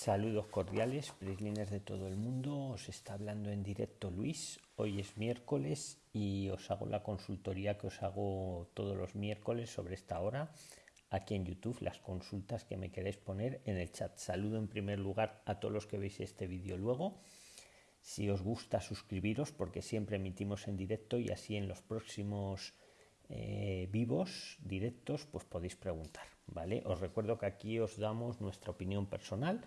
Saludos cordiales, prislines de todo el mundo. Os está hablando en directo Luis. Hoy es miércoles y os hago la consultoría que os hago todos los miércoles sobre esta hora aquí en YouTube, las consultas que me queréis poner en el chat. Saludo en primer lugar a todos los que veis este vídeo luego. Si os gusta, suscribiros porque siempre emitimos en directo y así en los próximos eh, vivos, directos, pues podéis preguntar. ¿vale? Os recuerdo que aquí os damos nuestra opinión personal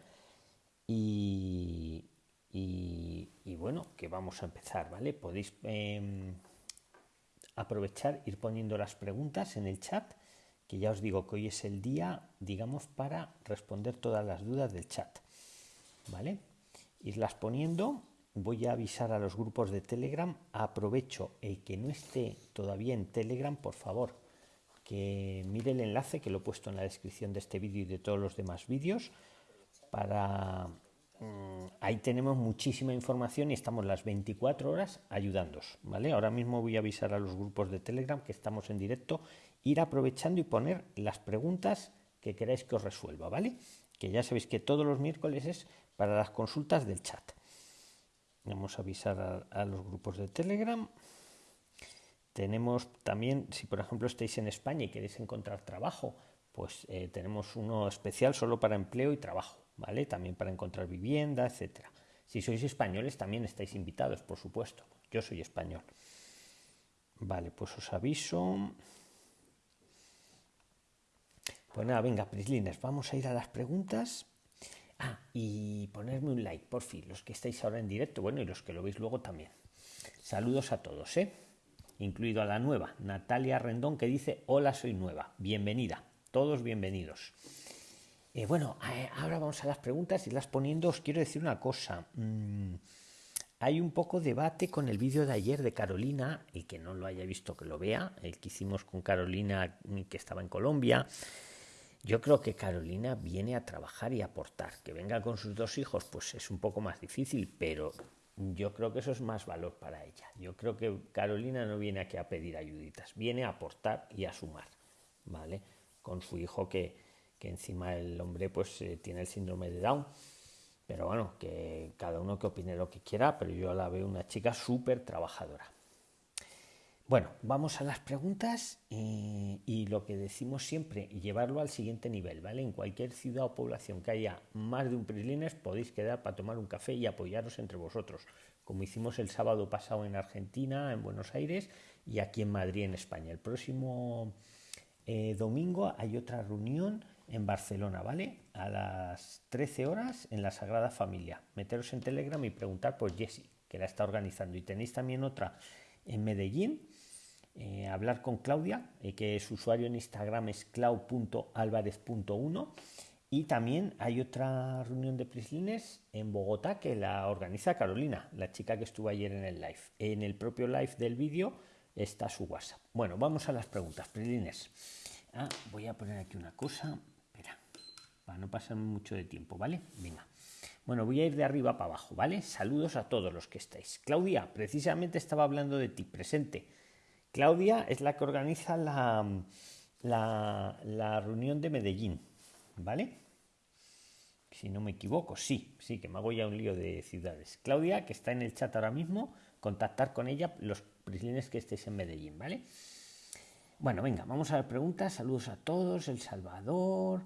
y, bueno, que vamos a empezar, ¿vale? Podéis em, aprovechar, ir poniendo las preguntas en el chat, que ya os digo que hoy es el día, digamos, para responder todas las dudas del chat, ¿vale? Irlas poniendo, voy a avisar a los grupos de Telegram, aprovecho el que no esté todavía en Telegram, por favor, que mire el enlace que lo he puesto en la descripción de este vídeo y de todos los demás vídeos, para mm, ahí tenemos muchísima información y estamos las 24 horas ayudándos, ¿vale? Ahora mismo voy a avisar a los grupos de Telegram que estamos en directo, ir aprovechando y poner las preguntas que queráis que os resuelva, ¿vale? Que ya sabéis que todos los miércoles es para las consultas del chat. Vamos a avisar a, los grupos de Telegram. Tenemos también, si por ejemplo estáis en España y queréis encontrar trabajo, pues eh, tenemos uno especial solo para empleo y trabajo, ¿vale? También para encontrar vivienda, etcétera. Si sois españoles también estáis invitados, por supuesto. Yo soy español. Vale, pues os aviso. Pues nada, venga, Prislines, vamos a ir a las preguntas. Ah, y ponerme un like, por fin, los que estáis ahora en directo, bueno, y los que lo veis luego también. Saludos a todos, ¿eh? Incluido a la nueva, Natalia Rendón, que dice, hola, soy nueva, bienvenida todos bienvenidos. Eh, bueno, eh, ahora vamos a las preguntas y las poniendo. Os quiero decir una cosa. Mm, hay un poco debate con el vídeo de ayer de Carolina, y que no lo haya visto que lo vea, el que hicimos con Carolina mm, que estaba en Colombia. Yo creo que Carolina viene a trabajar y aportar. Que venga con sus dos hijos, pues es un poco más difícil, pero yo creo que eso es más valor para ella. Yo creo que Carolina no viene aquí a pedir ayuditas, viene a aportar y a sumar, ¿vale? con su hijo que, que encima el hombre pues eh, tiene el síndrome de Down. Pero bueno, que cada uno que opine lo que quiera, pero yo la veo una chica súper trabajadora. Bueno, vamos a las preguntas eh, y lo que decimos siempre, llevarlo al siguiente nivel, ¿vale? En cualquier ciudad o población que haya más de un Prislines podéis quedar para tomar un café y apoyaros entre vosotros, como hicimos el sábado pasado en Argentina, en Buenos Aires y aquí en Madrid, en España. El próximo eh, domingo hay otra reunión en Barcelona, ¿vale? A las 13 horas en la Sagrada Familia. Meteros en Telegram y preguntar por Jessie, que la está organizando. Y tenéis también otra en Medellín. Eh, hablar con Claudia, eh, que su usuario en Instagram es clau.alvarez.1. Y también hay otra reunión de Prislines en Bogotá que la organiza Carolina, la chica que estuvo ayer en el live. En el propio live del vídeo está su WhatsApp. Bueno, vamos a las preguntas, Prilines. Ah, voy a poner aquí una cosa. Para no pasar mucho de tiempo, ¿vale? Venga. Bueno, voy a ir de arriba para abajo, ¿vale? Saludos a todos los que estáis. Claudia, precisamente estaba hablando de ti, presente. Claudia es la que organiza la, la, la reunión de Medellín, ¿vale? Si no me equivoco, sí, sí, que me hago ya un lío de ciudades. Claudia, que está en el chat ahora mismo, contactar con ella los prislines que estéis en Medellín, ¿vale? Bueno, venga, vamos a las preguntas. Saludos a todos, El Salvador,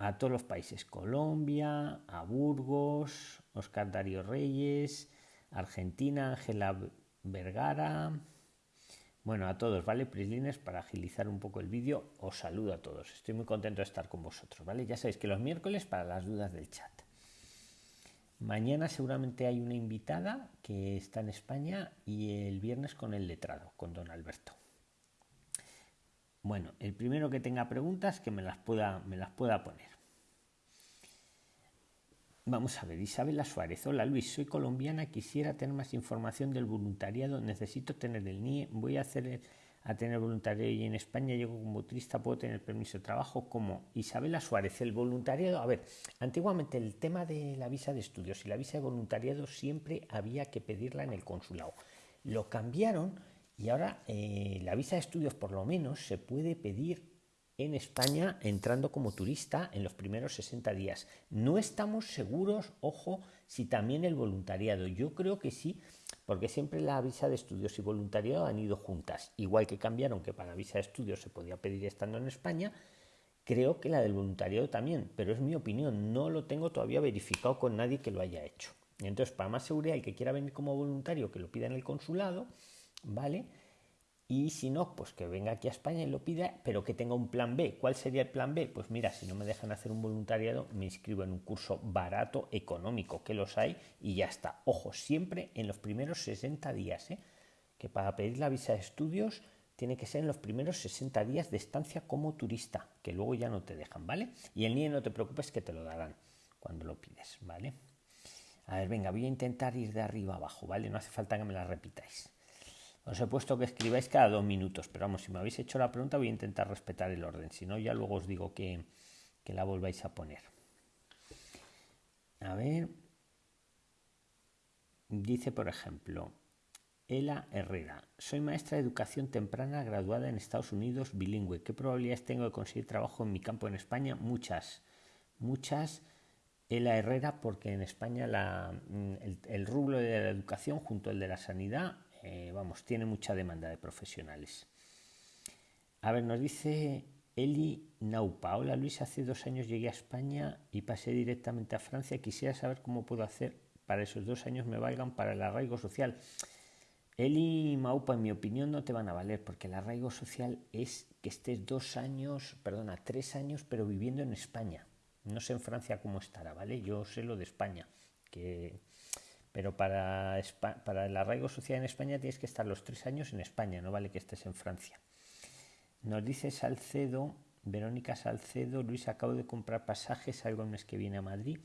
a todos los países, Colombia, a Burgos, Oscar Darío Reyes, Argentina, Ángela Vergara. Bueno, a todos, ¿vale? Prislines, para agilizar un poco el vídeo, os saludo a todos. Estoy muy contento de estar con vosotros, ¿vale? Ya sabéis que los miércoles para las dudas del chat. Mañana seguramente hay una invitada que está en España y el viernes con el letrado, con don Alberto. Bueno, el primero que tenga preguntas que me las pueda, me las pueda poner. Vamos a ver, Isabela Suárez. Hola Luis, soy colombiana, quisiera tener más información del voluntariado, necesito tener el NIE, voy a hacer a tener voluntariado y en España llego como turista, puedo tener permiso de trabajo como Isabela Suárez. El voluntariado, a ver, antiguamente el tema de la visa de estudios y la visa de voluntariado siempre había que pedirla en el consulado. Lo cambiaron y ahora eh, la visa de estudios por lo menos se puede pedir en España entrando como turista en los primeros 60 días. No estamos seguros, ojo, si también el voluntariado. Yo creo que sí, porque siempre la visa de estudios y voluntariado han ido juntas. Igual que cambiaron que para visa de estudios se podía pedir estando en España, creo que la del voluntariado también, pero es mi opinión, no lo tengo todavía verificado con nadie que lo haya hecho. Entonces, para más seguridad, el que quiera venir como voluntario, que lo pida en el consulado, ¿vale? Y si no, pues que venga aquí a España y lo pida, pero que tenga un plan B. ¿Cuál sería el plan B? Pues mira, si no me dejan hacer un voluntariado, me inscribo en un curso barato, económico, que los hay, y ya está. Ojo, siempre en los primeros 60 días, ¿eh? que para pedir la visa de estudios tiene que ser en los primeros 60 días de estancia como turista, que luego ya no te dejan, ¿vale? Y el NIE no te preocupes que te lo darán cuando lo pides, ¿vale? A ver, venga, voy a intentar ir de arriba abajo, ¿vale? No hace falta que me la repitáis. Os he puesto que escribáis cada dos minutos, pero vamos, si me habéis hecho la pregunta voy a intentar respetar el orden, si no ya luego os digo que, que la volváis a poner. A ver, dice por ejemplo, Ela Herrera, soy maestra de educación temprana graduada en Estados Unidos bilingüe. ¿Qué probabilidades tengo de conseguir trabajo en mi campo en España? Muchas, muchas. Ela Herrera, porque en España la, el, el rublo de la educación junto al de la sanidad eh, vamos, tiene mucha demanda de profesionales. A ver, nos dice Eli Naupa. Hola Luis, hace dos años llegué a España y pasé directamente a Francia. Quisiera saber cómo puedo hacer para esos dos años me valgan para el arraigo social. Eli Maupa, en mi opinión, no te van a valer porque el arraigo social es que estés dos años, perdona, tres años, pero viviendo en España. No sé en Francia cómo estará, ¿vale? Yo sé lo de España, que pero para, para el arraigo social en España tienes que estar los tres años en España, no vale que estés en Francia. Nos dice Salcedo, Verónica Salcedo, Luis, acabo de comprar pasajes, algo el mes que viene a Madrid.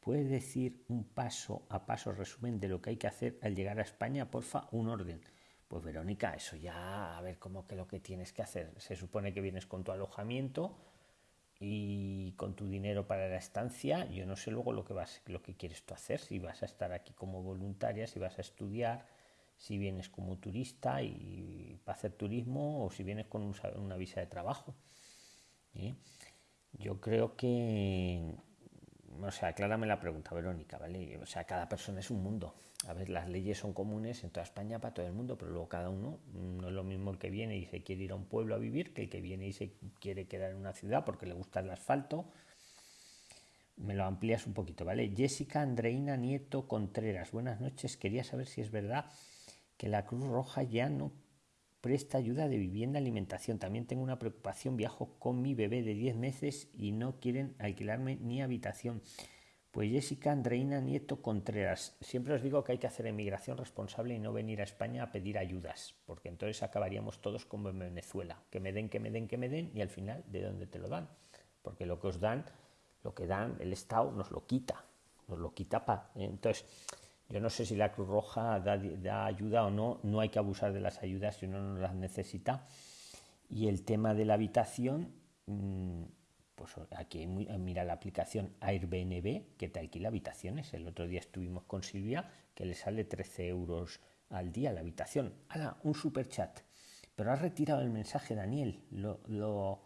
¿Puedes decir un paso a paso resumen de lo que hay que hacer al llegar a España? Porfa, un orden. Pues Verónica, eso ya, a ver cómo que lo que tienes que hacer. Se supone que vienes con tu alojamiento, y con tu dinero para la estancia, yo no sé luego lo que vas, lo que quieres tú hacer, si vas a estar aquí como voluntaria, si vas a estudiar, si vienes como turista y para hacer turismo o si vienes con una visa de trabajo. ¿eh? Yo creo que o sea, aclárame la pregunta, Verónica, ¿vale? O sea, cada persona es un mundo. A ver, las leyes son comunes en toda España para todo el mundo, pero luego cada uno no es lo mismo el que viene y se quiere ir a un pueblo a vivir que el que viene y se quiere quedar en una ciudad porque le gusta el asfalto. Me lo amplías un poquito, ¿vale? Jessica Andreina Nieto Contreras, buenas noches. Quería saber si es verdad que la Cruz Roja ya no presta ayuda de vivienda, alimentación. También tengo una preocupación, viajo con mi bebé de 10 meses y no quieren alquilarme ni habitación. Pues Jessica Andreina Nieto Contreras, siempre os digo que hay que hacer emigración responsable y no venir a España a pedir ayudas, porque entonces acabaríamos todos como en Venezuela, que me den, que me den, que me den y al final de dónde te lo dan, porque lo que os dan, lo que dan el Estado nos lo quita, nos lo quita para. Entonces, yo no sé si la Cruz Roja da, ayuda o no, no hay que abusar de las ayudas si uno no las necesita. Y el tema de la habitación, mm, pues aquí mira la aplicación Airbnb que te alquila habitaciones. El otro día estuvimos con Silvia que le sale 13 euros al día la habitación. ¡Hala! Un super chat. Pero ha retirado el mensaje, Daniel. Lo, lo,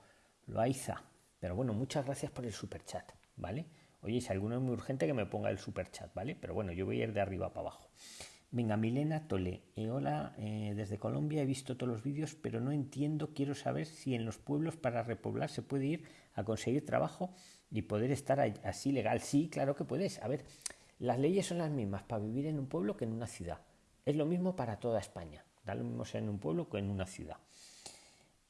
lo aiza. Pero bueno, muchas gracias por el super chat, ¿vale? Oye, si alguno es muy urgente, que me ponga el super chat, ¿vale? Pero bueno, yo voy a ir de arriba para abajo. Venga, Milena Tole. Eh, hola, eh, desde Colombia he visto todos los vídeos, pero no entiendo. Quiero saber si en los pueblos para repoblar se puede ir a conseguir trabajo y poder estar así legal. Sí, claro que puedes. A ver, las leyes son las mismas para vivir en un pueblo que en una ciudad. Es lo mismo para toda España. Da lo mismo ser en un pueblo que en una ciudad.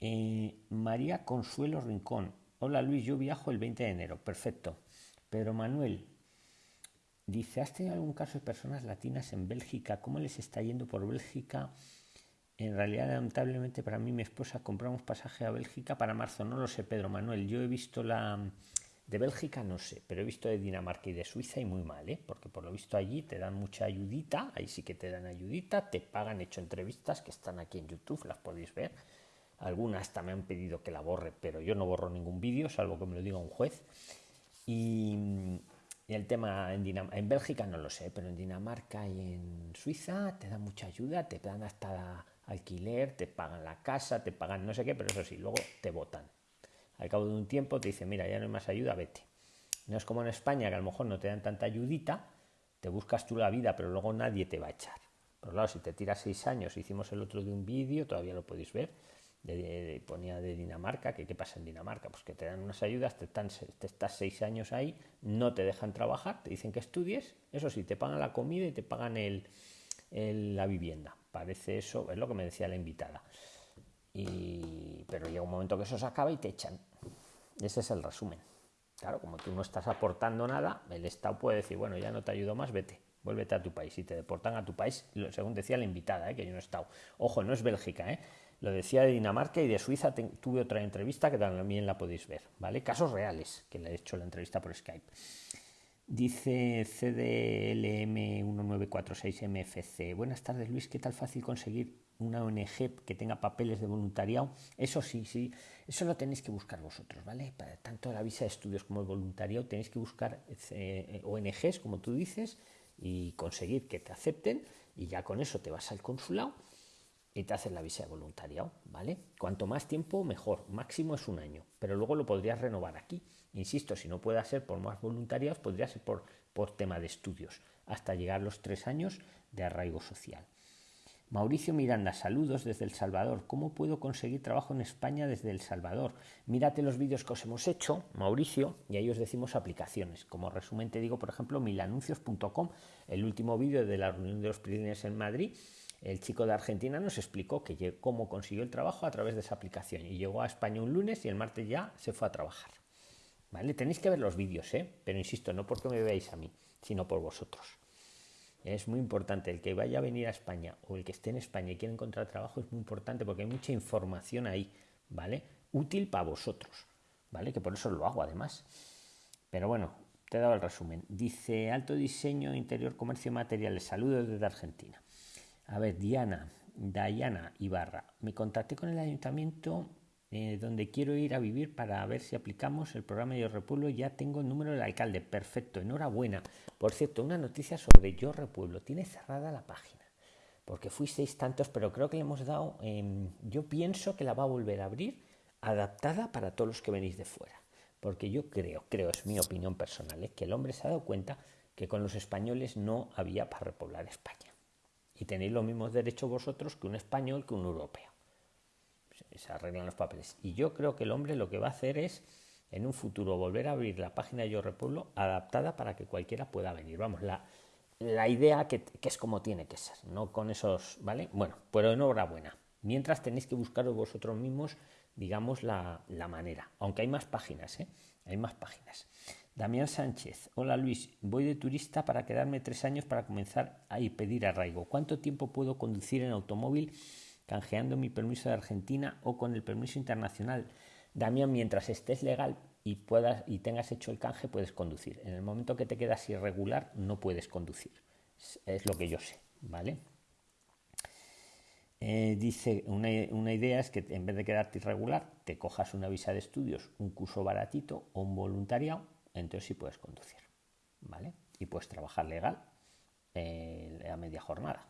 Eh, María Consuelo Rincón. Hola Luis, yo viajo el 20 de enero. Perfecto. Pedro Manuel dice, ¿has tenido algún caso de personas latinas en Bélgica? ¿Cómo les está yendo por Bélgica? En realidad, lamentablemente para mí mi esposa compramos pasaje a Bélgica para marzo. No lo sé, Pedro Manuel. Yo he visto la de Bélgica, no sé, pero he visto de Dinamarca y de Suiza y muy mal, ¿eh? porque por lo visto allí te dan mucha ayudita, ahí sí que te dan ayudita, te pagan, hecho entrevistas que están aquí en YouTube, las podéis ver. Algunas hasta me han pedido que la borre, pero yo no borro ningún vídeo, salvo que me lo diga un juez. Y, el tema en, en Bélgica no lo sé, pero en Dinamarca y en Suiza te dan mucha ayuda, te dan hasta alquiler, te pagan la casa, te pagan no sé qué, pero eso sí, luego te votan. al cabo de un tiempo te dicen, mira, ya no hay más ayuda, vete. No es como en España, que a lo mejor no te dan tanta ayudita, te buscas tú la vida, pero luego nadie te va a echar. Pero claro, si te tiras seis años, hicimos el otro de un vídeo, todavía lo podéis ver, de, ponía de Dinamarca, que qué pasa en Dinamarca, pues que te dan unas ayudas, te, te, estás seis años ahí, no te dejan trabajar, te dicen que estudies, eso sí, te pagan la comida y te pagan el, la vivienda. Parece eso, es lo que me decía la invitada. Y, pero llega un momento que eso se acaba y te echan. Ese es el resumen. Claro, como tú no estás aportando nada, el Estado puede decir, bueno, ya no te ayudo más, vete, vuélvete a tu país. Y te deportan a tu país, según decía la invitada, ¿eh? que yo no he estado. Ojo, no es Bélgica, ¿eh? Lo decía de Dinamarca y de Suiza tuve otra entrevista que también la podéis ver, ¿vale? Casos reales, que le he hecho la entrevista por Skype. Dice CDLM1946MFC. Buenas tardes, Luis. ¿Qué tal fácil conseguir una ONG que tenga papeles de voluntariado? Eso sí, sí. Eso lo tenéis que buscar vosotros, ¿vale? Para tanto la visa de estudios como el voluntariado tenéis que buscar eh, ONGs, como tú dices, y conseguir que te acepten. Y ya con eso te vas al consulado y te haces la visa de voluntariado, ¿vale? Cuanto más tiempo, mejor. Máximo es un año, pero luego lo podrías renovar aquí. Insisto, si no puede ser por más voluntariados, podría ser por, por tema de estudios, hasta llegar a los tres años de arraigo social. Mauricio Miranda, saludos desde El Salvador. ¿Cómo puedo conseguir trabajo en España desde El Salvador? Mírate los vídeos que os hemos hecho, Mauricio, y ahí os decimos aplicaciones. Como resumen te digo, por ejemplo, milanuncios.com, el último vídeo de la reunión de los príncipes en Madrid, el chico de Argentina nos explicó que cómo consiguió el trabajo a través de esa aplicación y llegó a España un lunes y el martes ya se fue a trabajar. ¿Vale? Tenéis que ver los vídeos, ¿eh? Pero insisto, no porque me veáis a mí, sino por vosotros. Es muy importante, el que vaya a venir a España o el que esté en España y quiera encontrar trabajo es muy importante porque hay mucha información ahí, ¿vale? Útil para vosotros, ¿vale? Que por eso lo hago además. Pero bueno, te he dado el resumen. Dice Alto Diseño, Interior, Comercio Materiales. Saludos desde Argentina. A ver, Diana, Diana Ibarra. Me contacté con el ayuntamiento eh, donde quiero ir a vivir para ver si aplicamos el programa Yo Repueblo. Ya tengo el número del alcalde. Perfecto, enhorabuena. Por cierto, una noticia sobre Yo Repueblo. Tiene cerrada la página. Porque fuisteis tantos, pero creo que le hemos dado. Em, yo pienso que la va a volver a abrir adaptada para todos los que venís de fuera. Porque yo creo, creo, es mi opinión personal, ¿eh? que el hombre se ha dado cuenta que con los españoles no había para repoblar España y tenéis los mismos derechos vosotros que un español, que un europeo. Se arreglan los papeles. Y yo creo que el hombre lo que va a hacer es, en un futuro, volver a abrir la página de Yo Repueblo adaptada para que cualquiera pueda venir. Vamos, la, la idea que, es como tiene que ser, no con esos, ¿vale? Bueno, pero enhorabuena. Mientras tenéis que buscaros vosotros mismos, digamos, la, la manera. Aunque hay más páginas, ¿eh? Hay más páginas. Damián Sánchez, hola Luis, voy de turista para quedarme tres años para comenzar a pedir arraigo. ¿Cuánto tiempo puedo conducir en automóvil canjeando mi permiso de Argentina o con el permiso internacional? Damián, mientras estés legal y, puedas, y tengas hecho el canje, puedes conducir. En el momento que te quedas irregular, no puedes conducir. Es, lo que yo sé, ¿vale? Eh, dice, una, una, idea es que en vez de quedarte irregular, te cojas una visa de estudios, un curso baratito o un voluntariado entonces sí puedes conducir, ¿vale? Y puedes trabajar legal eh, a media jornada.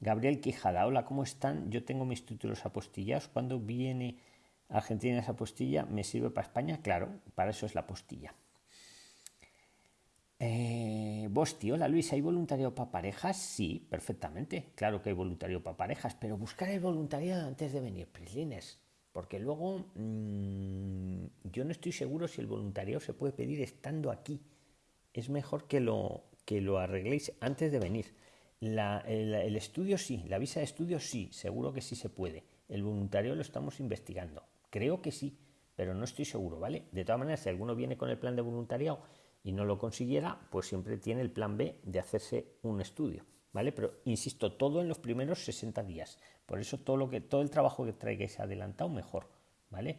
Gabriel Quijada, hola, ¿cómo están? Yo tengo mis títulos apostillados. ¿Cuándo viene Argentina esa apostilla? ¿Me sirve para España? Claro, para eso es la apostilla. Eh, Bosti, hola Luis, ¿hay voluntariado para parejas? Sí, perfectamente. Claro que hay voluntariado para parejas, pero buscar el voluntariado antes de venir, Prislines. Porque luego mmm, yo no estoy seguro si el voluntariado se puede pedir estando aquí. Es mejor que lo, que lo arregléis antes de venir. El, el, estudio sí, la visa de estudio sí, seguro que sí se puede. El voluntario lo estamos investigando. Creo que sí, pero no estoy seguro, ¿vale? De todas maneras, si alguno viene con el plan de voluntariado y no lo consiguiera, pues siempre tiene el plan B de hacerse un estudio. ¿Vale? Pero insisto, todo en los primeros 60 días. Por eso todo lo que todo el trabajo que traigáis adelantado mejor, ¿vale?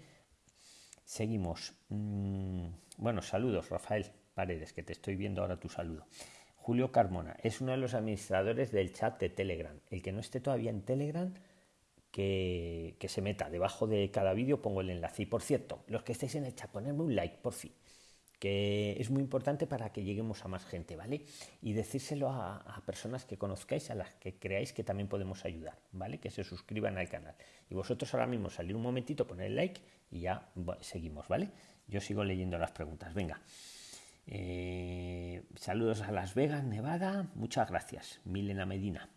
Seguimos. Mm, bueno, saludos, Rafael Paredes, que te estoy viendo ahora tu saludo. Julio Carmona es uno de los administradores del chat de Telegram. El que no esté todavía en Telegram, que, que se meta. Debajo de cada vídeo pongo el enlace. Y por cierto, los que estéis en el chat, ponedme un like, por fin que es muy importante para que lleguemos a más gente, ¿vale? Y decírselo a, personas que conozcáis, a las que creáis que también podemos ayudar, ¿vale? Que se suscriban al canal. Y vosotros ahora mismo salir un momentito, poner el like y ya seguimos, ¿vale? Yo sigo leyendo las preguntas. Venga. Eh, saludos a Las Vegas, Nevada. Muchas gracias. Milena Medina.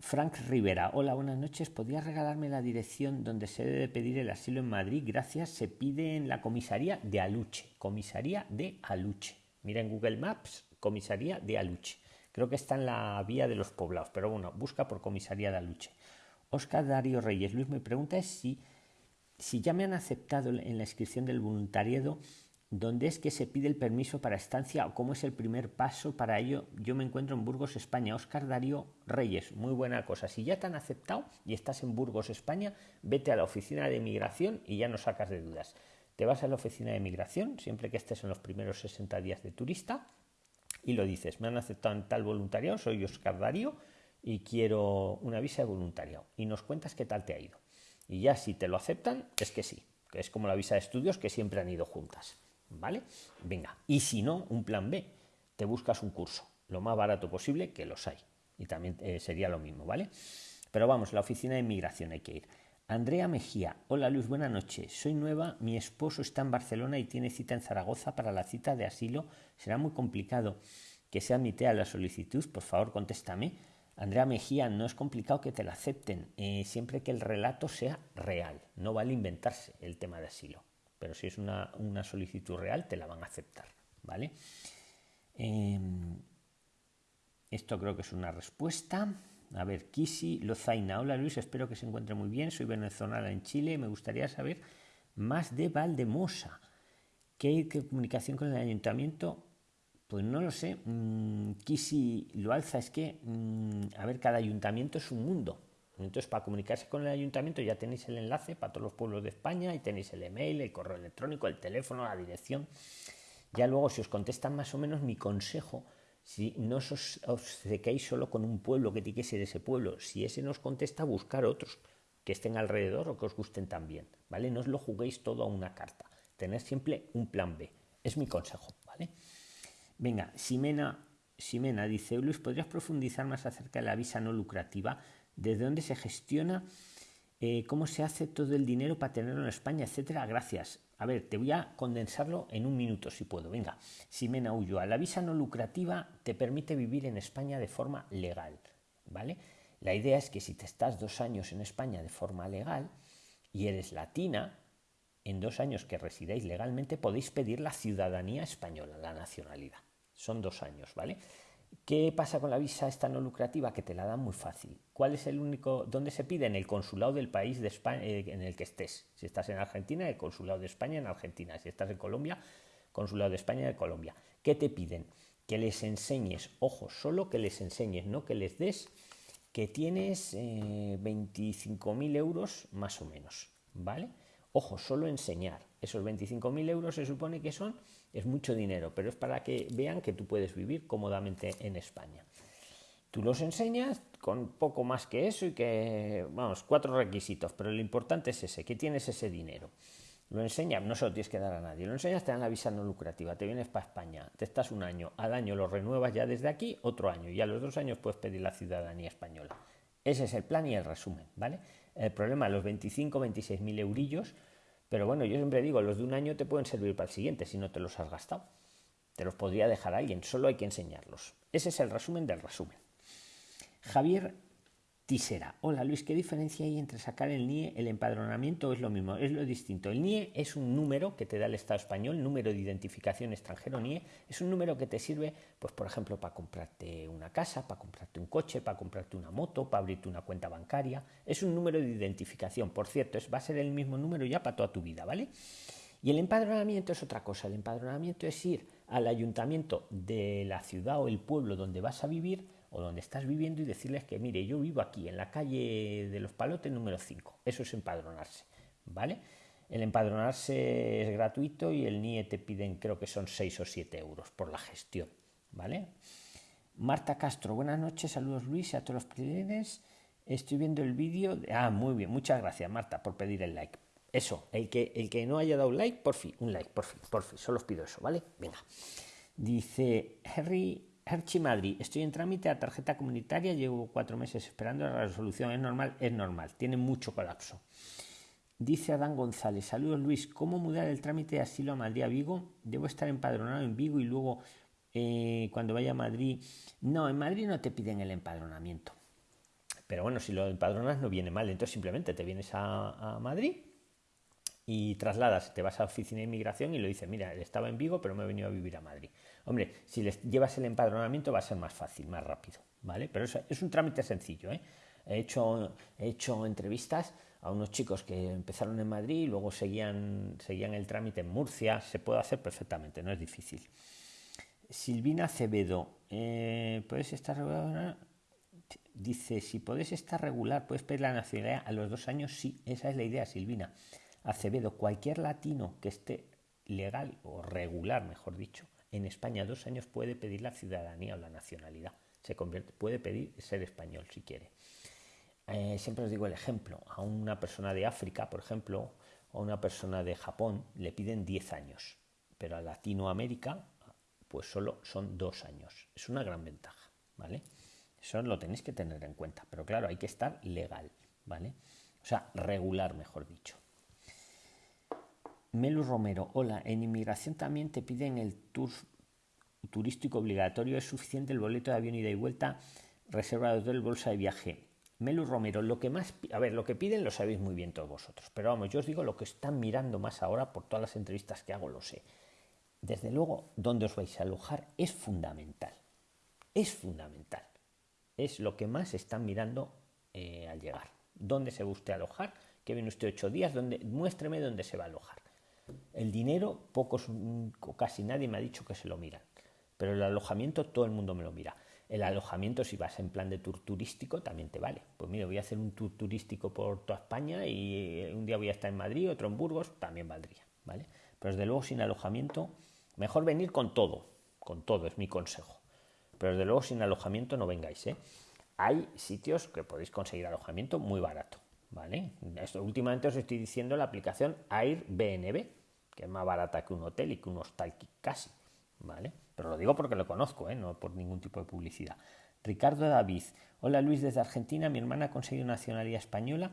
Frank Rivera, hola, buenas noches. ¿Podrías regalarme la dirección donde se debe pedir el asilo en Madrid? Gracias. Se pide en la comisaría de Aluche. Comisaría de Aluche. Mira en Google Maps, comisaría de Aluche. Creo que está en la vía de los poblados, pero bueno, busca por comisaría de Aluche. Oscar Darío Reyes. Luis, mi pregunta si, si ya me han aceptado en la inscripción del voluntariado ¿Dónde es que se pide el permiso para estancia o cómo es el primer paso para ello? Yo me encuentro en Burgos, España. Oscar Darío Reyes, muy buena cosa. Si ya te han aceptado y estás en Burgos, España, vete a la oficina de migración y ya no sacas de dudas. Te vas a la oficina de migración, siempre que estés en los primeros 60 días de turista, y lo dices, me han aceptado en tal voluntariado, soy Oscar Darío y quiero una visa de voluntariado. Y nos cuentas qué tal te ha ido. Y ya si te lo aceptan, es que sí, que es como la visa de estudios que siempre han ido juntas. ¿Vale? Venga. Y si no, un plan B. Te buscas un curso, lo más barato posible, que los hay. Y también eh, sería lo mismo, ¿vale? Pero vamos, la oficina de inmigración hay que ir. Andrea Mejía, hola Luis, buenas noches. Soy nueva, mi esposo está en Barcelona y tiene cita en Zaragoza para la cita de asilo. Será muy complicado que se admite a la solicitud, por favor contéstame. Andrea Mejía, no es complicado que te la acepten, eh, siempre que el relato sea real, no vale inventarse el tema de asilo pero si es una, solicitud real te la van a aceptar, ¿vale? Em, esto creo que es una respuesta. A ver, Kisi Lozaina. Hola Luis, espero que se encuentre muy bien. Soy venezolana en Chile. Me gustaría saber más de Valdemosa. ¿Qué, qué comunicación con el ayuntamiento? Pues no lo sé. Mm, Kisi lo alza. Es que, mm, a ver, cada ayuntamiento es un mundo. Entonces, para comunicarse con el ayuntamiento ya tenéis el enlace para todos los pueblos de España y tenéis el email, el correo electrónico, el teléfono, la dirección. Ya luego, si os contestan más o menos, mi consejo, si no os obcequéis solo con un pueblo que tiene que ser ese pueblo, si ese nos contesta, buscar otros que estén alrededor o que os gusten también, ¿vale? No os lo juguéis todo a una carta. Tener siempre un plan B. Es mi consejo, ¿vale? Venga, Simena, Simena dice, Luis, ¿podrías profundizar más acerca de la visa no lucrativa? Desde dónde se gestiona, eh, cómo se hace todo el dinero para tenerlo en España, etcétera. Gracias. A ver, te voy a condensarlo en un minuto si puedo. Venga, Simena Ulloa. La visa no lucrativa te permite vivir en España de forma legal, ¿vale? La idea es que si te estás dos años en España de forma legal y eres latina, en dos años que residáis legalmente podéis pedir la ciudadanía española, la nacionalidad. Son dos años, ¿vale? ¿Qué pasa con la visa esta no lucrativa? Que te la dan muy fácil. ¿Cuál es el único? ¿Dónde se pide? En el consulado del país de España, eh, en el que estés. Si estás en Argentina, el consulado de España en Argentina. Si estás en Colombia, consulado de España en Colombia. ¿Qué te piden? Que les enseñes, ojo, solo que les enseñes, no que les des que tienes eh, 25.000 euros más o menos, ¿vale? Ojo, solo enseñar. Esos 25.000 euros se supone que son es mucho dinero, pero es para que vean que tú puedes vivir cómodamente en España. Tú los enseñas con poco más que eso y que, vamos, cuatro requisitos, pero lo importante es ese, que tienes ese dinero. Lo enseñas, no se lo tienes que dar a nadie, lo enseñas, te dan la visa no lucrativa, te vienes para España, te estás un año, al año lo renuevas ya desde aquí, otro año, y a los dos años puedes pedir la ciudadanía española. Ese es el plan y el resumen, ¿vale? El problema, los 25, 26 mil eurillos, pero bueno, yo siempre digo, los de un año te pueden servir para el siguiente si no te los has gastado. Te los podría dejar alguien, solo hay que enseñarlos. Ese es el resumen del resumen. Javier Tisera. Hola Luis, ¿qué diferencia hay entre sacar el NIE, el empadronamiento es lo mismo? Es lo distinto. El NIE es un número que te da el Estado español, número de identificación extranjero NIE, es un número que te sirve, pues por ejemplo, para comprarte una casa, para comprarte un coche, para comprarte una moto, para abrirte una cuenta bancaria. Es un número de identificación. Por cierto, es, va a ser el mismo número ya para toda tu vida, ¿vale? Y el empadronamiento es otra cosa. El empadronamiento es ir al ayuntamiento de la ciudad o el pueblo donde vas a vivir o donde estás viviendo y decirles que, mire, yo vivo aquí, en la calle de los Palotes número 5. Eso es empadronarse, ¿vale? El empadronarse es gratuito y el NIE te piden, creo que son 6 o 7 euros por la gestión, ¿vale? Marta Castro, buenas noches, saludos Luis a todos los clientes. Estoy viendo el vídeo. Ah, muy bien, muchas gracias Marta por pedir el like. eso, el que, el que no haya dado like, por fin, un like, por fin, por fin, solo os pido eso, ¿vale? Venga. Dice Harry Herchi Madrid, estoy en trámite a tarjeta comunitaria, llevo cuatro meses esperando la resolución. ¿Es normal? Es normal, tiene mucho colapso. Dice Adán González, saludos Luis, ¿cómo mudar el trámite de asilo a Madrid a Vigo? ¿Debo estar empadronado en Vigo y luego eh, cuando vaya a Madrid? No, en Madrid no te piden el empadronamiento. Pero bueno, si lo empadronas no viene mal, entonces simplemente te vienes a Madrid y trasladas, te vas a la oficina de inmigración y lo dices, mira, estaba en Vigo, pero me he venido a vivir a Madrid. Hombre, si les llevas el empadronamiento va a ser más fácil, más rápido, ¿vale? Pero es, un trámite sencillo, ¿eh? He hecho, he hecho entrevistas a unos chicos que empezaron en Madrid y luego seguían, seguían el trámite en Murcia, se puede hacer perfectamente, no es difícil. Silvina Acevedo, eh, ¿puedes estar regular? Dice, si puedes estar regular, puedes pedir la nacionalidad a los dos años, sí, esa es la idea, Silvina. Acevedo, cualquier latino que esté legal o regular, mejor dicho, en España dos años puede pedir la ciudadanía o la nacionalidad. Se convierte, puede pedir ser español si quiere. Eh, siempre os digo el ejemplo. A una persona de África, por ejemplo, o a una persona de Japón le piden 10 años, pero a Latinoamérica pues solo son dos años. Es una gran ventaja, ¿vale? Eso lo tenéis que tener en cuenta, pero claro, hay que estar legal, ¿vale? O sea, regular, mejor dicho. Melu Romero, hola, en inmigración también te piden el tour turístico obligatorio, es suficiente el boleto de avión ida y vuelta, reserva de hotel, bolsa de viaje. Melu Romero, lo que más, a ver, lo que piden lo sabéis muy bien todos vosotros, pero vamos, yo os digo lo que están mirando más ahora por todas las entrevistas que hago, lo sé. Desde luego, dónde os vais a alojar es fundamental, es fundamental, es lo que más están mirando eh, al llegar. ¿Dónde se va usted a alojar? Que viene usted ocho días, ¿dónde? muéstreme dónde se va a alojar. El dinero, pocos o casi nadie me ha dicho que se lo miran, pero el alojamiento todo el mundo me lo mira. El alojamiento, si vas en plan de tour turístico, también te vale. Pues mira, voy a hacer un tour turístico por toda España y un día voy a estar en Madrid, otro en Burgos, también valdría, ¿vale? Pero desde luego sin alojamiento, mejor venir con todo, con todo es mi consejo. Pero desde luego sin alojamiento no vengáis, ¿eh? Hay sitios que podéis conseguir alojamiento muy barato, ¿vale? Esto, últimamente os estoy diciendo la aplicación Airbnb, que es más barata que un hotel y que un hostal casi, ¿vale? Pero lo digo porque lo conozco, ¿eh? no por ningún tipo de publicidad. Ricardo David, hola Luis desde Argentina, mi hermana ha conseguido nacionalidad española.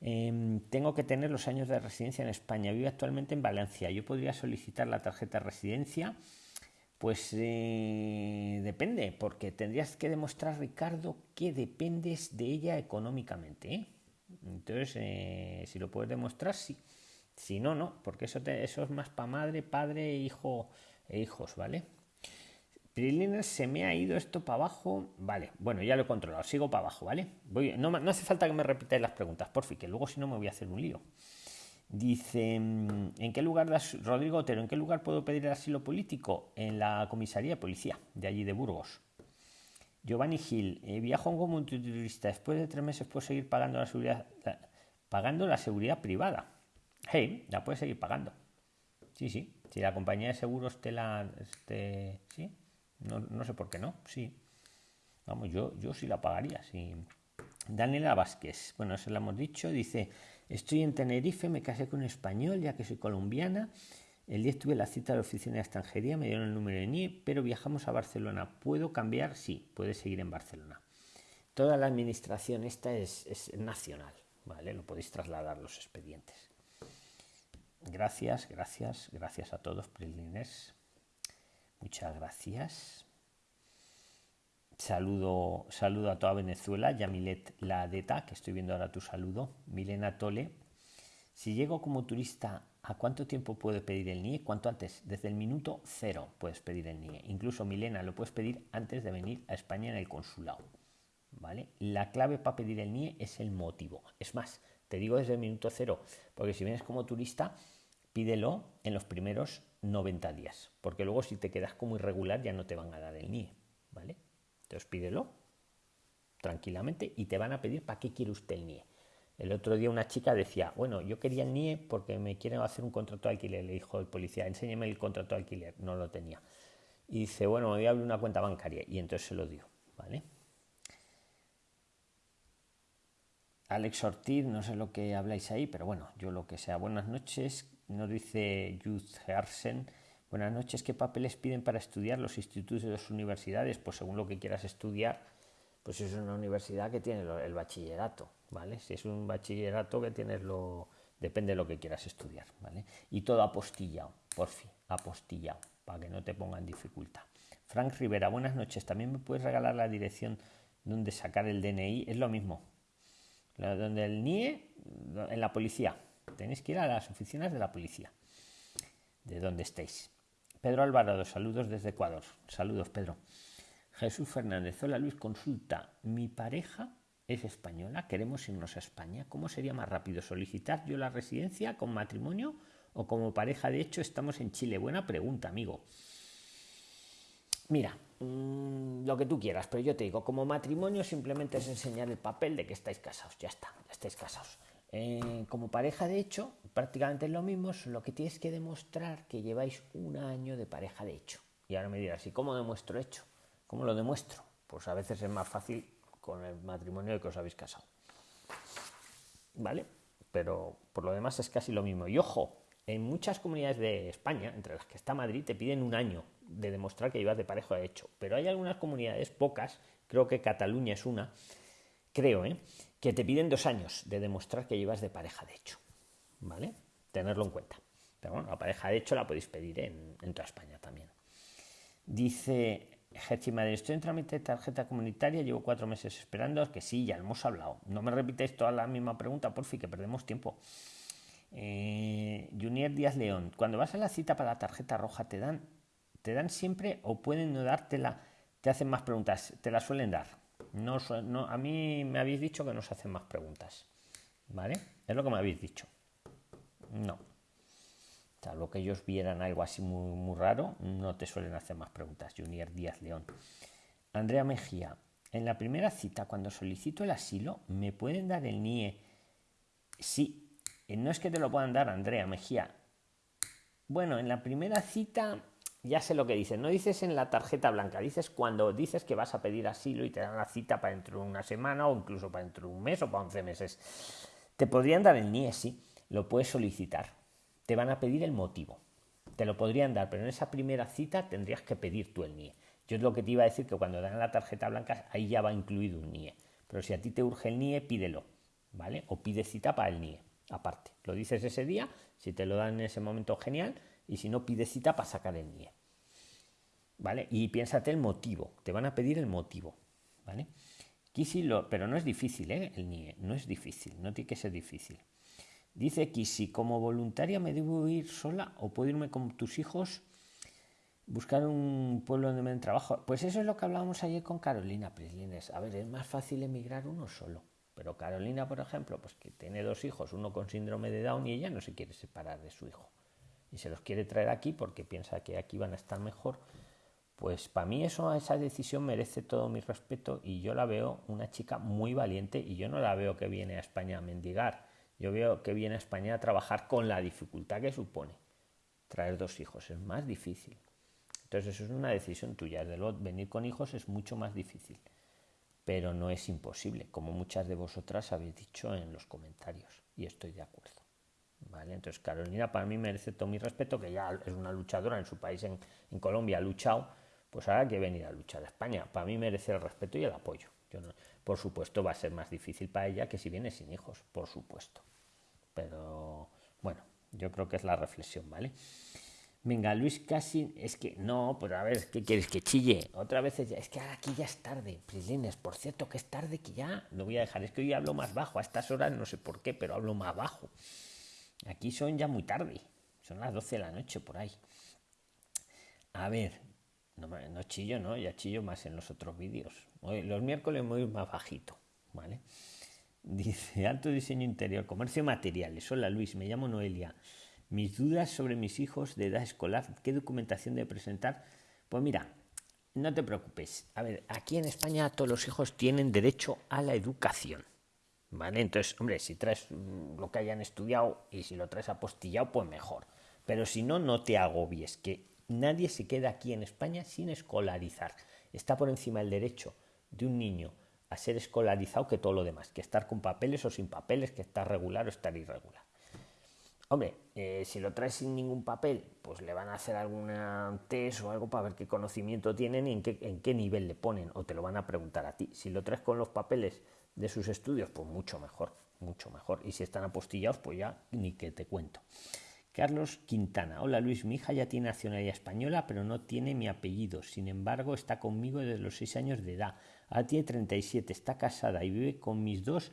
Em, tengo que tener los años de residencia en España. Vive actualmente en Valencia. Yo podría solicitar la tarjeta de residencia. Pues eh, depende, porque tendrías que demostrar, Ricardo, que dependes de ella económicamente. ¿eh? Entonces, eh, si lo puedes demostrar, sí. Si no, no, porque eso, es más para madre, padre, hijo e hijos, ¿vale? Priliner, se me ha ido esto para abajo. Vale, bueno, ya lo he controlado. Sigo para abajo, ¿vale? No, hace falta que me repitáis las preguntas, por fin, que luego si no me voy a hacer un lío. Dice, mm, ¿en qué lugar, Rodrigo Otero, ¿en qué lugar puedo pedir el asilo político? En la comisaría de policía, de allí de Burgos. Giovanni Gil, eh, viajo como un turista. Después de tres meses puedo seguir pagando la seguridad, pagando la seguridad privada. Hey, la puedes seguir pagando. Sí, sí. Si la compañía de seguros te la. Este, sí. No, sé por qué no. Sí. Vamos, yo, yo sí la pagaría. Sí. Daniela Vázquez. Bueno, eso lo hemos dicho. Dice: Estoy en Tenerife, me casé con un español, ya que soy colombiana. El día tuve la cita de la oficina de extranjería, me dieron el número de NIE, pero viajamos a Barcelona. ¿Puedo cambiar? Sí, puede seguir en Barcelona. Toda la administración esta es, nacional, ¿vale? Lo podéis trasladar los expedientes. Gracias, gracias, gracias a todos, Prilines. Muchas gracias. Saludo, saludo a toda Venezuela, Yamilet Ladeta, que estoy viendo ahora tu saludo. Milena Tole. Si llego como turista ¿A cuánto tiempo puedo pedir el NIE? ¿Cuánto antes? Desde el minuto cero puedes pedir el NIE. Incluso, Milena, lo puedes pedir antes de venir a España en el consulado. ¿Vale? La clave para pedir el NIE es el motivo. Es más, te digo desde el minuto cero, porque si vienes como turista, pídelo en los primeros 90 días, porque luego si te quedas como irregular ya no te van a dar el NIE. ¿Vale? Entonces pídelo tranquilamente y te van a pedir para qué quiere usted el NIE. El otro día una chica decía, bueno, yo quería el NIE porque me quieren hacer un contrato de alquiler. Le dijo el policía, enséñeme el contrato de alquiler. No lo tenía. Y dice, bueno, me voy a abrir una cuenta bancaria. Y entonces se lo dio, ¿vale? Alex Ortiz, no sé lo que habláis ahí, pero bueno, yo lo que sea. Buenas noches, nos dice Youth Hersen. Buenas noches, ¿qué papeles piden para estudiar los institutos de las universidades? Pues según lo que quieras estudiar, pues es una universidad que tiene el bachillerato, ¿vale? Si es un bachillerato que tienes lo... depende de lo que quieras estudiar, ¿vale? Y todo apostillado, por fin, apostillado, para que no te pongan dificultad. Frank Rivera, buenas noches, ¿también me puedes regalar la dirección donde sacar el DNI? Es lo mismo, donde el NIE, en la policía, tenéis que ir a las oficinas de la policía, de donde estéis. Pedro Alvarado, saludos desde Ecuador. Saludos, Pedro. Jesús Fernández, hola Luis, consulta. Mi pareja es española, queremos irnos a España. ¿Cómo sería más rápido solicitar yo la residencia con matrimonio o como pareja? De hecho, estamos en Chile. Buena pregunta, amigo. Mira, mm, lo que tú quieras, pero yo te digo, como matrimonio simplemente es enseñar el papel de que estáis casados, ya está, ya estáis casados. Eh, como pareja, de hecho, prácticamente es lo mismo, lo que tienes que demostrar que lleváis un año de pareja de hecho. Y ahora me dirás, ¿y cómo demuestro hecho? ¿Cómo lo demuestro? Pues a veces es más fácil con el matrimonio de que os habéis casado. ¿Vale? Pero por lo demás es casi lo mismo. Y ojo, en muchas comunidades de España, entre las que está Madrid, te piden un año de demostrar que llevas de pareja de hecho. Pero hay algunas comunidades, pocas, creo que Cataluña es una, creo, ¿eh? que te piden dos años de demostrar que llevas de pareja de hecho. ¿Vale? Tenerlo en cuenta. Pero bueno, la pareja de hecho la podéis pedir en, toda España también. Dice Madrid, estoy en trámite de tarjeta comunitaria, llevo cuatro meses esperando, que sí, ya hemos hablado. No me repitáis toda la misma pregunta, por fin, que perdemos tiempo. Eh, Junior Díaz León, cuando vas a la cita para la tarjeta roja, ¿te dan, te dan siempre o pueden no dártela? Te hacen más preguntas, te la suelen dar. No, no, a mí me habéis dicho que no se hacen más preguntas. ¿Vale? Es lo que me habéis dicho. No. Salvo que ellos vieran algo así muy, muy raro, no te suelen hacer más preguntas. Junior Díaz León. Andrea Mejía. En la primera cita, cuando solicito el asilo, ¿me pueden dar el NIE? Sí. Eh, no es que te lo puedan dar, Andrea Mejía. Bueno, en la primera cita ya sé lo que dices. No dices en la tarjeta blanca, dices cuando dices que vas a pedir asilo y te dan la cita para dentro de una semana o incluso para dentro de un mes o para 11 meses. Te podrían dar el NIE, sí. Lo puedes solicitar te van a pedir el motivo. Te lo podrían dar, pero en esa primera cita tendrías que pedir tú el NIE. Yo es lo que te iba a decir que cuando dan la tarjeta blanca ahí ya va incluido un NIE. Pero si a ti te urge el NIE, pídelo, ¿vale? O pide cita para el NIE, aparte. Lo dices ese día, si te lo dan en ese momento, genial, y si no, pide cita para sacar el NIE. ¿Vale? Y piénsate el motivo, te van a pedir el motivo, ¿vale? Lo, pero no es difícil, ¿eh? El NIE, no es difícil, no tiene que ser difícil. Dice que si como voluntaria me debo ir sola o puedo irme con tus hijos, buscar un pueblo donde me den trabajo. Pues eso es lo que hablábamos ayer con Carolina Prislines. A ver, es más fácil emigrar uno solo. Pero Carolina, por ejemplo, pues que tiene dos hijos, uno con síndrome de Down y ella no se quiere separar de su hijo. Y se los quiere traer aquí porque piensa que aquí van a estar mejor. Pues para mí eso, esa decisión merece todo mi respeto y yo la veo una chica muy valiente y yo no la veo que viene a España a mendigar yo veo que viene a España a trabajar con la dificultad que supone traer dos hijos. Es más difícil. Entonces eso es una decisión tuya. Desde venir con hijos es mucho más difícil. Pero no es imposible, como muchas de vosotras habéis dicho en los comentarios. Y estoy de acuerdo. ¿Vale? Entonces Carolina para mí merece todo mi respeto, que ya es una luchadora en su país, en, Colombia, ha luchado. Pues ahora que venir a luchar a España. Para mí merece el respeto y el apoyo. Yo no, por supuesto va a ser más difícil para ella que si viene sin hijos, por supuesto. Pero bueno, yo creo que es la reflexión, ¿vale? Venga, Luis casi, es que no, pero a ver, ¿qué quieres que chille? Otra vez es, que ahora aquí ya es tarde, Prislines, por cierto que es tarde que ya lo voy a dejar, es que hoy hablo más bajo, a estas horas no sé por qué, pero hablo más bajo. Aquí son ya muy tarde, son las 12 de la noche por ahí. A ver, no, chillo, ¿no? Ya chillo más en los otros vídeos. Los miércoles voy más bajito, ¿vale? Dice, alto diseño interior, comercio materiales. Hola Luis, me llamo Noelia. Mis dudas sobre mis hijos de edad escolar, ¿qué documentación debe presentar? Pues mira, no te preocupes. A ver, aquí en España todos los hijos tienen derecho a la educación. ¿Vale? Entonces, hombre, si traes lo que hayan estudiado y si lo traes apostillado, pues mejor. Pero si no, no te agobies, que nadie se queda aquí en España sin escolarizar. Está por encima el derecho de un niño a ser escolarizado que todo lo demás, que estar con papeles o sin papeles, que estar regular o estar irregular. Hombre, eh, si lo traes sin ningún papel, pues le van a hacer alguna test o algo para ver qué conocimiento tienen y en qué, en qué nivel le ponen, o te lo van a preguntar a ti. Si lo traes con los papeles de sus estudios, pues mucho mejor, mucho mejor. Y si están apostillados, pues ya ni que te cuento. Carlos Quintana. Hola Luis, mi hija ya tiene nacionalidad española, pero no tiene mi apellido. Sin embargo, está conmigo desde los 6 años de edad. Ahora tiene 37, está casada y vive con mis dos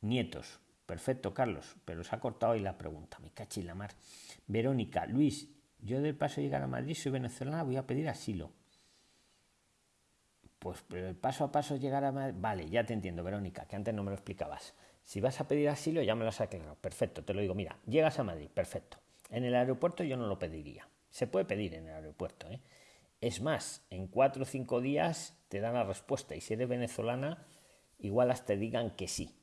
nietos. Perfecto, Carlos, pero se ha cortado ahí la pregunta. Me caché la mar. Verónica, Luis, yo del paso llegar a Madrid soy venezolana, voy a pedir asilo. Pues pero el paso a paso llegar a Madrid. Vale, ya te entiendo, Verónica, que antes no me lo explicabas. Si vas a pedir asilo, ya me lo has aclarado. Perfecto, te lo digo. Mira, llegas a Madrid, perfecto. En el aeropuerto yo no lo pediría. Se puede pedir en el aeropuerto. ¿eh? Es más, en cuatro o cinco días te dan la respuesta. Y si eres venezolana, igual hasta digan que sí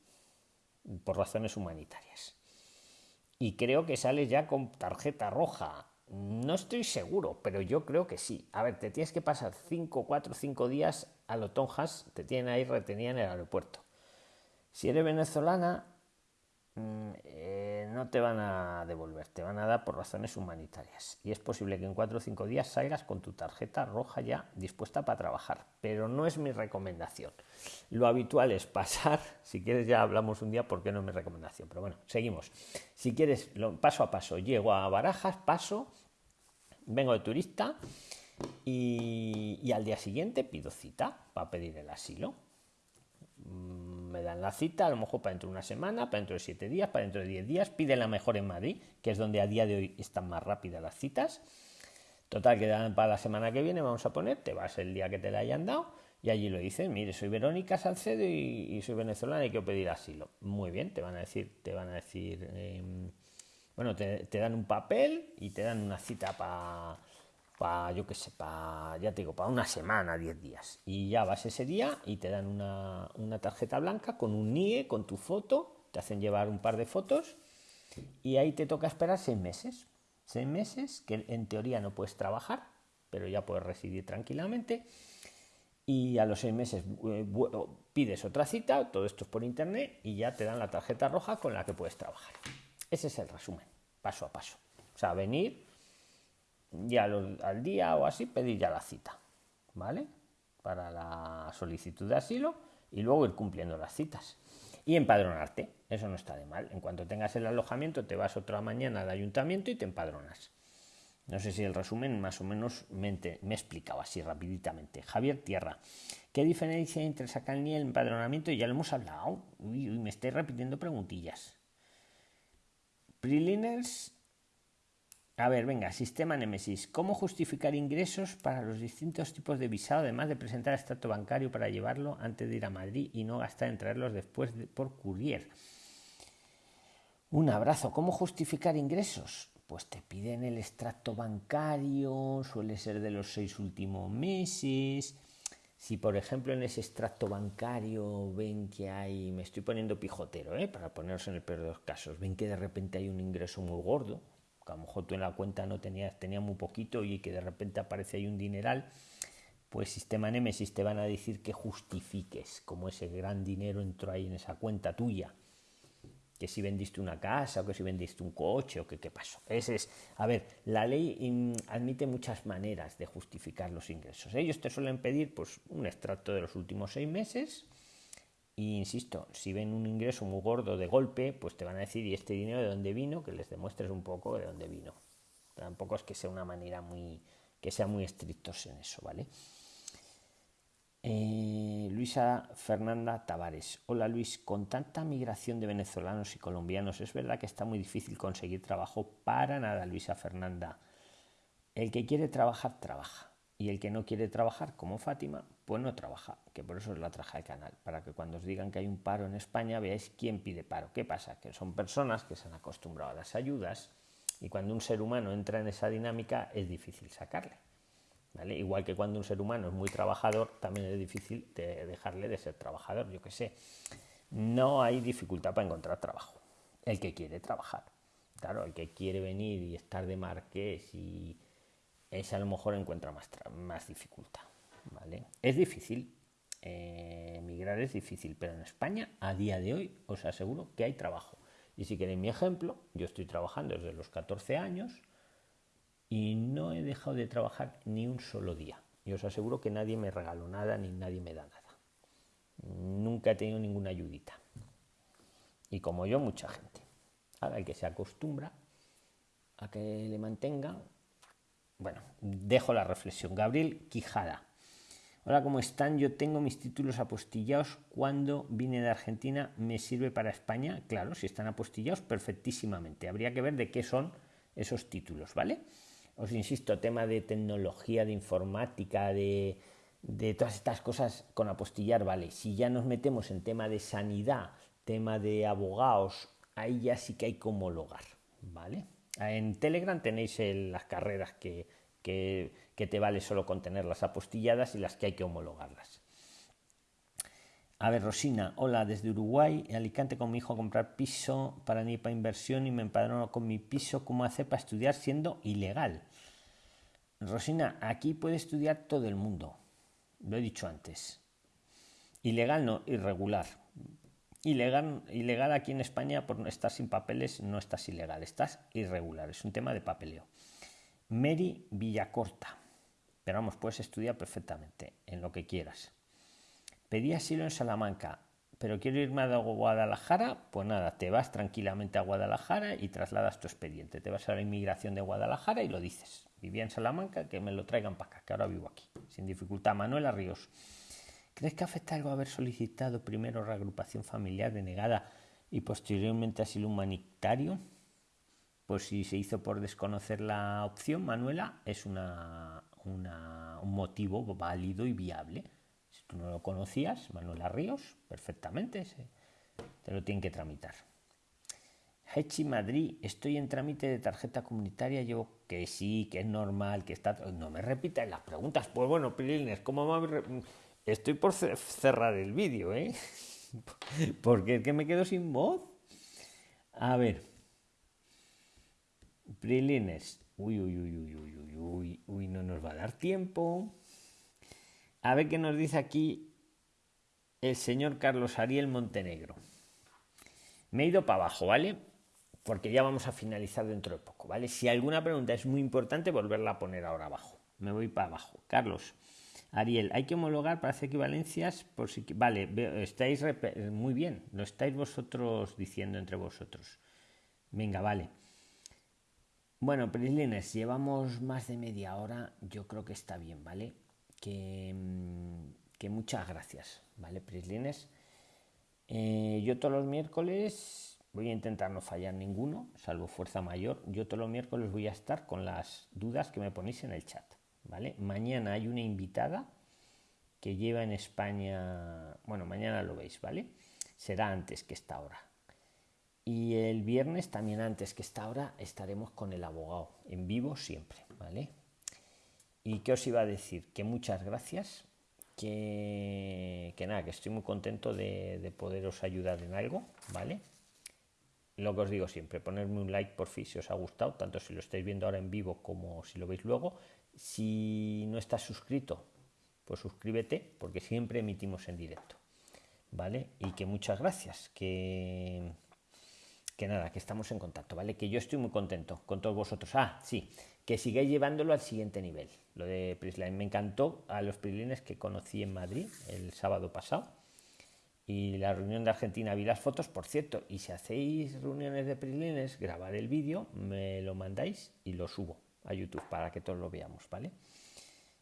por razones humanitarias. Y creo que sales ya con tarjeta roja. No estoy seguro, pero yo creo que sí. A ver, te tienes que pasar 5, 4, 5 días a lo tonjas, te tienen ahí retenida en el aeropuerto. Si eres venezolana, eh, no te van a devolver, te van a dar por razones humanitarias. Y es posible que en cuatro o cinco días salgas con tu tarjeta roja ya dispuesta para trabajar, pero no es mi recomendación. Lo habitual es pasar, si quieres ya hablamos un día porque no es mi recomendación, pero bueno, seguimos. Si quieres, paso a paso, llego a Barajas, paso, vengo de turista y, y al día siguiente pido cita para pedir el asilo Mm, dan la cita, a lo mejor para dentro de una semana, para dentro de siete días, para dentro de diez días, pide la mejor en Madrid, que es donde a día de hoy están más rápidas las citas. Total, que dan para la semana que viene, vamos a poner, te vas el día que te la hayan dado y allí lo dicen, mire, soy Verónica Salcedo y, soy venezolana y quiero pedir asilo. Muy bien, te van a decir, te van a decir, em, bueno, te, te dan un papel y te dan una cita para para, yo qué sé, para, ya te digo, para una semana, 10 días. Y ya vas ese día y te dan una, una, tarjeta blanca con un NIE, con tu foto, te hacen llevar un par de fotos y ahí te toca esperar seis meses. Seis meses que en teoría no puedes trabajar, pero ya puedes residir tranquilamente. Y a los seis meses eh, pides otra cita, todo esto es por internet, y ya te dan la tarjeta roja con la que puedes trabajar. Ese es el resumen, paso a paso. O sea, venir, ya al día o así pedir ya la cita, ¿vale? Para la solicitud de asilo y luego ir cumpliendo las citas. Y empadronarte, eso no está de mal. En cuanto tengas el alojamiento, te vas otra mañana al ayuntamiento y te empadronas. No sé si el resumen más o menos me, explicado así rapiditamente. Javier Tierra, ¿qué diferencia hay entre sacar el empadronamiento? Ya lo hemos hablado. Uy, me estoy repitiendo preguntillas. Preliners a ver, venga, sistema Nemesis. ¿Cómo justificar ingresos para los distintos tipos de visado, además de presentar extracto bancario para llevarlo antes de ir a Madrid y no gastar en traerlos después por courier? Un abrazo. ¿Cómo justificar ingresos? Pues te piden el extracto bancario, suele ser de los seis últimos meses. Si, por ejemplo, en ese extracto bancario ven que hay, me estoy poniendo pijotero, ¿eh? para poneros en el peor de los casos, ven que de repente hay un ingreso muy gordo, a lo mejor tú en la cuenta no tenías, tenía muy poquito y que de repente aparece ahí un dineral, pues sistema Nemesis te van a decir que justifiques como ese gran dinero entró ahí en esa cuenta tuya. Que si vendiste una casa o que si vendiste un coche o que qué pasó. Ese es, a ver, la ley admite muchas maneras de justificar los ingresos. Ellos te suelen pedir pues un extracto de los últimos seis meses, insisto, si ven un ingreso muy gordo de golpe, pues te van a decir, ¿y este dinero de dónde vino? Que les demuestres un poco de dónde vino. Tampoco es que sea una manera muy, que sea muy estrictos en eso, ¿vale? Eh, Luisa Fernanda Tavares. Hola Luis, con tanta migración de venezolanos y colombianos, ¿es verdad que está muy difícil conseguir trabajo? Para nada, Luisa Fernanda. El que quiere trabajar, trabaja. Y el que no quiere trabajar, como Fátima, pues no trabaja, que por eso es la traja de canal, para que cuando os digan que hay un paro en España veáis quién pide paro. ¿Qué pasa? Que son personas que se han acostumbrado a las ayudas y cuando un ser humano entra en esa dinámica es difícil sacarle. ¿vale? Igual que cuando un ser humano es muy trabajador, también es difícil de dejarle de ser trabajador, yo qué sé. No hay dificultad para encontrar trabajo. El que quiere trabajar. Claro, el que quiere venir y estar de marqués y ese a lo mejor encuentra más, más dificultad. ¿vale? Es difícil, eh, emigrar es difícil, pero en España a día de hoy os aseguro que hay trabajo. Y si queréis mi ejemplo, yo estoy trabajando desde los 14 años y no he dejado de trabajar ni un solo día. Y os aseguro que nadie me regaló nada ni nadie me da nada. Nunca he tenido ninguna ayudita. Y como yo, mucha gente. Ahora el que se acostumbra a que le mantenga. Bueno, dejo la reflexión. Gabriel Quijada. Hola, ¿cómo están? Yo tengo mis títulos apostillados. Cuando vine de Argentina, ¿me sirve para España? Claro, si están apostillados, perfectísimamente. Habría que ver de qué son esos títulos, ¿vale? Os insisto, tema de tecnología, de informática, de, de todas estas cosas con apostillar, ¿vale? Si ya nos metemos en tema de sanidad, tema de abogados, ahí ya sí que hay que homologar, ¿vale? En Telegram tenéis las carreras que, te vale solo con tener las apostilladas y las que hay que homologarlas. A ver, Rosina, hola, desde Uruguay, Alicante con mi hijo a comprar piso para NIPA inversión y me empadrono con mi piso. ¿Cómo hacer para estudiar siendo ilegal? Rosina, aquí puede estudiar todo el mundo. Lo he dicho antes. Ilegal no, irregular. Ilegal, ilegal aquí en España por estar sin papeles no estás ilegal, estás irregular, es un tema de papeleo. Mary Villacorta, pero vamos, puedes estudiar perfectamente en lo que quieras. Pedí asilo en Salamanca, pero quiero irme a Guadalajara, pues nada, te vas tranquilamente a Guadalajara y trasladas tu expediente. Te vas a la inmigración de Guadalajara y lo dices. Vivía en Salamanca, que me lo traigan para acá, que ahora vivo aquí, sin dificultad. Manuela Ríos. ¿Crees que afecta algo haber solicitado primero reagrupación familiar denegada y posteriormente asilo humanitario? Pues si se hizo por desconocer la opción, Manuela, es un motivo válido y viable. Si tú no lo conocías, Manuela Ríos, perfectamente, te lo tienen que tramitar. Hechi Madrid, estoy en trámite de tarjeta comunitaria, yo que sí, que es normal, que está... No me repitan las preguntas. Pues bueno, Pilines, ¿cómo me Estoy por cerrar el vídeo, ¿eh? Porque es que me quedo sin voz. A ver. Prilines. Uy, uy, uy, uy, uy, uy, uy, uy, no nos va a dar tiempo. A ver qué nos dice aquí el señor Carlos Ariel Montenegro. Me he ido para abajo, ¿vale? Porque ya vamos a finalizar dentro de poco, ¿vale? Si alguna pregunta es muy importante, volverla a poner ahora abajo. Me voy para abajo. Carlos, Ariel, hay que homologar para hacer equivalencias por si... Vale, estáis muy bien, lo estáis vosotros diciendo entre vosotros. Venga, vale. Bueno, Prislines, llevamos más de media hora, yo creo que está bien, ¿vale? Que, mm, muchas gracias, ¿vale, Prislines? Eh, yo todos los miércoles voy a intentar no fallar ninguno, salvo fuerza mayor. Yo todos los miércoles voy a estar con las dudas que me ponéis en el chat. Mañana hay una invitada que lleva en España, bueno, mañana lo veis, ¿vale? Será antes que esta hora. Y el viernes, también antes que esta hora, estaremos con el abogado, en vivo siempre, ¿vale? ¿Y qué os iba a decir? Que muchas gracias, que, que nada, que estoy muy contento de, de poderos ayudar en algo, ¿vale? lo que os digo siempre, ponerme un like por fin si os ha gustado, tanto si lo estáis viendo ahora en vivo como si lo veis luego. Si no estás suscrito, pues suscríbete porque siempre emitimos en directo. ¿Vale? Y que muchas gracias, que, que nada, que estamos en contacto, ¿vale? Que yo estoy muy contento con todos vosotros. Ah, sí, que sigáis llevándolo al siguiente nivel. Lo de Prisline me encantó a los Prislines que conocí en Madrid el sábado pasado. Y la reunión de Argentina vi las fotos, por cierto, y si hacéis reuniones de Prislines, grabar el vídeo, me lo mandáis y lo subo a YouTube para que todos lo veamos, ¿vale?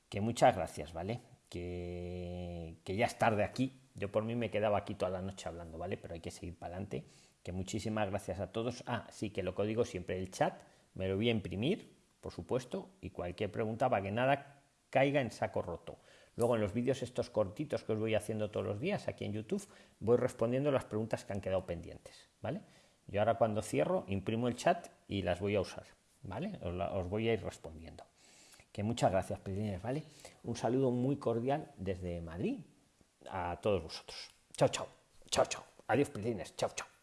Que muchas gracias, ¿vale? Que, que ya es tarde aquí. Yo por mí me quedaba aquí toda la noche hablando, ¿vale? Pero hay que seguir para adelante. Que muchísimas gracias a todos. Ah, sí, que lo que digo siempre, el chat me lo voy a imprimir, por supuesto, y cualquier pregunta para que nada caiga en saco roto. Luego en los vídeos estos cortitos que os voy haciendo todos los días aquí en YouTube, voy respondiendo las preguntas que han quedado pendientes, ¿vale? Yo ahora cuando cierro, imprimo el chat y las voy a usar. ¿Vale? Os, voy a ir respondiendo. Que muchas gracias, Pedrines, ¿vale? Un saludo muy cordial desde Madrid a todos vosotros. Chao, chao. Chao, chao. Adiós, Pedrines. Chao, chao.